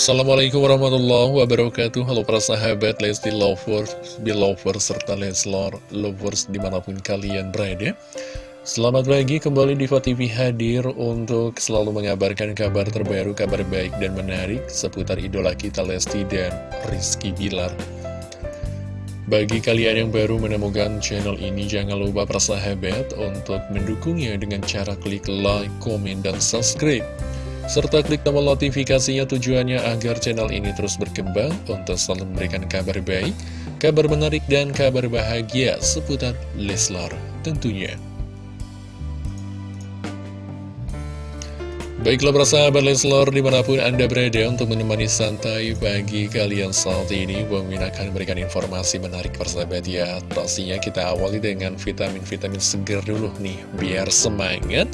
Assalamualaikum warahmatullahi wabarakatuh. Halo para sahabat Lesti Lovers, Belovers, serta Leslar Lovers di mana pun kalian berada. Selamat pagi kembali di TV hadir untuk selalu mengabarkan kabar terbaru, kabar baik dan menarik seputar idola kita Lesti dan Rizky Bilar. Bagi kalian yang baru menemukan channel ini, jangan lupa persahabat untuk mendukungnya dengan cara klik like, komen, dan subscribe serta klik tombol notifikasinya tujuannya agar channel ini terus berkembang untuk selalu memberikan kabar baik, kabar menarik, dan kabar bahagia seputar Leslar tentunya. Baiklah persahabat Leslar di mana pun Anda berada untuk menemani santai bagi kalian saat ini Bang akan memberikan informasi menarik persahabat ya Pastinya kita awali dengan vitamin-vitamin seger dulu nih Biar semangat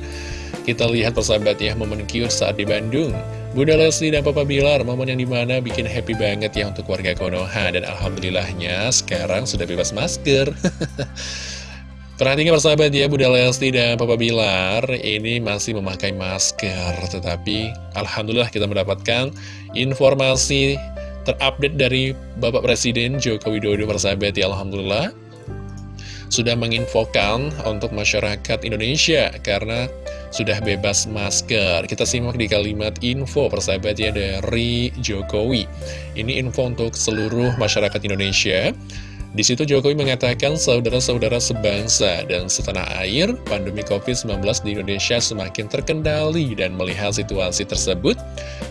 Kita lihat persahabat ya momen cute saat di Bandung Bunda Lesti dan Papa Bilar momen yang di mana bikin happy banget ya untuk warga Konoha Dan Alhamdulillahnya sekarang sudah bebas masker Perhatikan persahabat ya, Bunda Lesti dan Papa Bilar ini masih memakai masker. Tetapi Alhamdulillah kita mendapatkan informasi terupdate dari Bapak Presiden Joko Widodo persahabat ya Alhamdulillah. Sudah menginfokan untuk masyarakat Indonesia karena sudah bebas masker. Kita simak di kalimat info persahabat ya dari Jokowi. Ini info untuk seluruh masyarakat Indonesia. Di situ Jokowi mengatakan saudara-saudara sebangsa dan setanah air, pandemi COVID-19 di Indonesia semakin terkendali dan melihat situasi tersebut,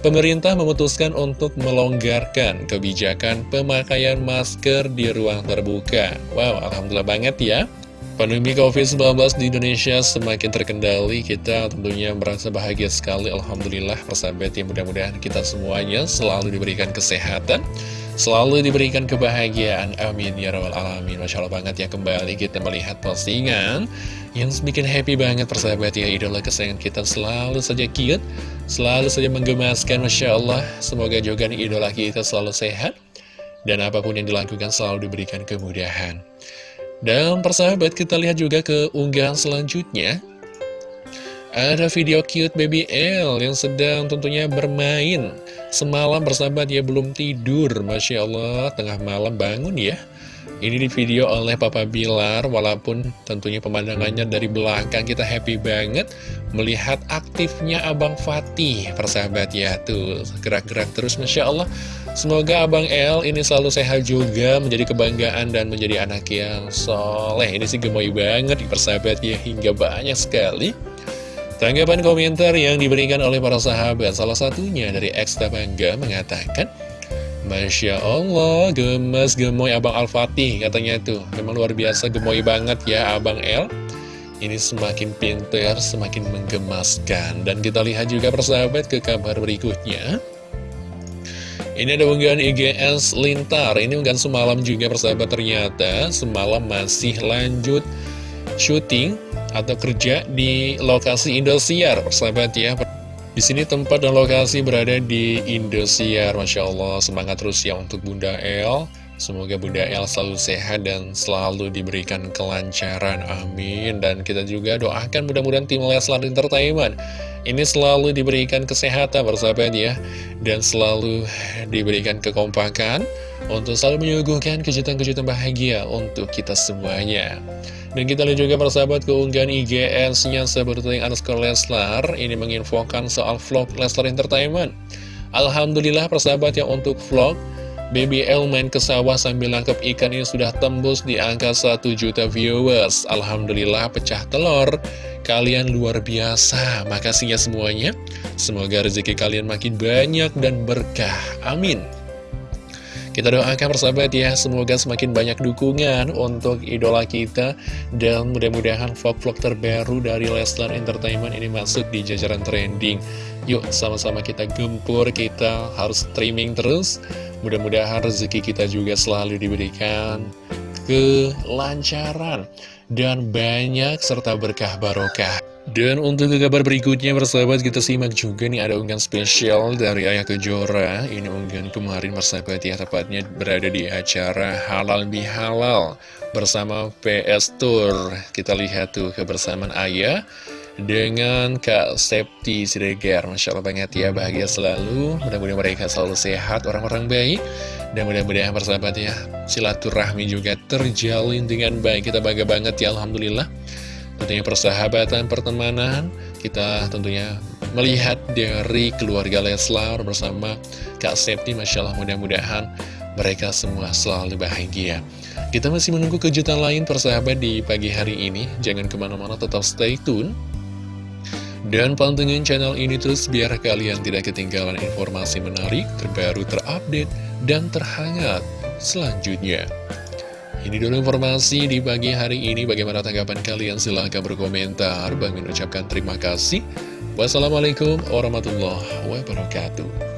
pemerintah memutuskan untuk melonggarkan kebijakan pemakaian masker di ruang terbuka. Wow, Alhamdulillah banget ya. Pandemi COVID-19 di Indonesia semakin terkendali, kita tentunya merasa bahagia sekali, Alhamdulillah, persahabat yang mudah-mudahan kita semuanya selalu diberikan kesehatan, Selalu diberikan kebahagiaan, amin ya rabbal alamin. Masya Allah banget ya kembali kita melihat postingan Yang bikin happy banget persahabat ya. Idola kesayangan kita selalu saja cute Selalu saja menggemaskan Masya Allah. Semoga juga nih idola kita selalu sehat Dan apa pun yang dilakukan selalu diberikan kemudahan. Dan persahabat kita lihat juga ke unggahan selanjutnya. Ada video cute baby L yang sedang tentunya bermain Semalam bersahabat ya belum tidur. Masya Allah tengah malam bangun ya. Ini di video oleh Papa Bilar Walaupun tentunya pemandangannya dari belakang kita happy banget. Melihat aktifnya Abang Fatih Persahabat ya tuh. Gerak-gerak terus Masya Allah. Semoga Abang L ini selalu sehat juga Menjadi kebanggaan dan menjadi anak yang soleh. Ini sih gemoy banget persahabat ya Hingga banyak sekali Tanggapan komentar yang diberikan oleh para sahabat Salah satunya dari Eksta Bangga mengatakan Masya Allah, gemes gemoy Abang Al-Fatih katanya tuh. Memang luar biasa gemoy banget ya Abang L Ini semakin pinter, semakin menggemaskan. Dan kita lihat juga persahabat ke kabar berikutnya. Ini ada unggahan IGS Lintar Ini unggahan semalam juga persahabat ternyata Semalam masih lanjut syuting atau kerja di lokasi Indosiar, persahabat ya. Di sini tempat dan lokasi berada di Indosiar, Masya Allah. Semangat terus ya untuk Bunda El. Semoga Bunda El selalu sehat dan selalu diberikan kelancaran, amin. Dan kita juga doakan mudah-mudahan tim Leslar Entertainment ini selalu diberikan kesehatan persahabat ya. Dan selalu diberikan kekompakan untuk selalu menyuguhkan kejutan-kejutan bahagia untuk kita semuanya. Dan kita lihat juga persahabat keunggahan IGS-nya seperti underscore Leslar Ini menginfokan soal vlog Leslar Entertainment Alhamdulillah persahabat yang untuk vlog Baby L main ke sawah sambil nangkep ikan ini sudah tembus di angka 1 juta viewers. Alhamdulillah pecah telur. Kalian luar biasa. Makasih ya semuanya. Semoga rezeki kalian makin banyak dan berkah. Amin kita doakan persahabat ya, semoga semakin banyak dukungan untuk idola kita dan mudah-mudahan vlog-vlog terbaru dari Leslar Entertainment ini masuk di jajaran trending. Yuk sama-sama kita gempur, kita harus streaming terus. Mudah-mudahan rezeki kita juga selalu diberikan kelancaran dan banyak serta berkah barokah. Dan untuk ke kabar berikutnya persahabat kita simak juga nih ada unggahan spesial dari Ayah Kejora. Ini unggahan kemarin persahabat ya tepatnya berada di acara Halal Bihalal bersama PS Tour. Kita lihat tuh kebersamaan Ayah dengan Kak Septi Siregar. Masya Allah banget ya, bahagia selalu. Mudah-mudahan mereka selalu sehat, orang-orang baik. Dan mudah-mudahan persahabat ya, silaturahmi juga terjalin dengan baik. Kita bangga banget ya, Alhamdulillah. Tentunya persahabatan, pertemanan, kita tentunya melihat dari keluarga Leslar bersama Kak Septi. Masya Allah mudah-mudahan mereka semua selalu bahagia. Kita masih menunggu kejutan lain persahabat di pagi hari ini. Jangan ke mana-mana, tetap stay tune. Dan pantengin channel ini terus biar kalian tidak ketinggalan informasi menarik, terbaru, terupdate, dan terhangat selanjutnya. Ini dulu informasi di pagi hari ini. Bagaimana tanggapan kalian? Silahkan berkomentar. Bang mengucapkan terima kasih. Wassalamualaikum warahmatullahi wabarakatuh.